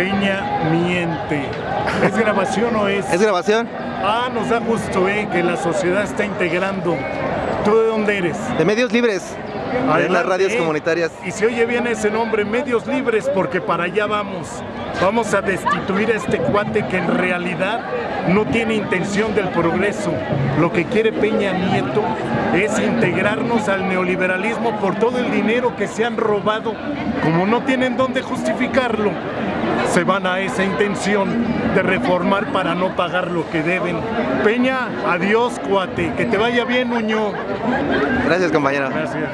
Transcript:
Peña miente. ¿Es grabación o es? ¿Es grabación? Ah, nos da gusto, eh, que la sociedad está integrando. ¿Tú de dónde eres? De medios libres. De las Adelante, radios eh. comunitarias. Y se oye bien ese nombre, Medios Libres, porque para allá vamos. Vamos a destituir a este cuate que en realidad no tiene intención del progreso. Lo que quiere Peña Nieto es integrarnos al neoliberalismo por todo el dinero que se han robado. Como no tienen dónde justificarlo, se van a esa intención de reformar para no pagar lo que deben. Peña, adiós cuate, que te vaya bien, Muñoz. Gracias, compañero. Gracias.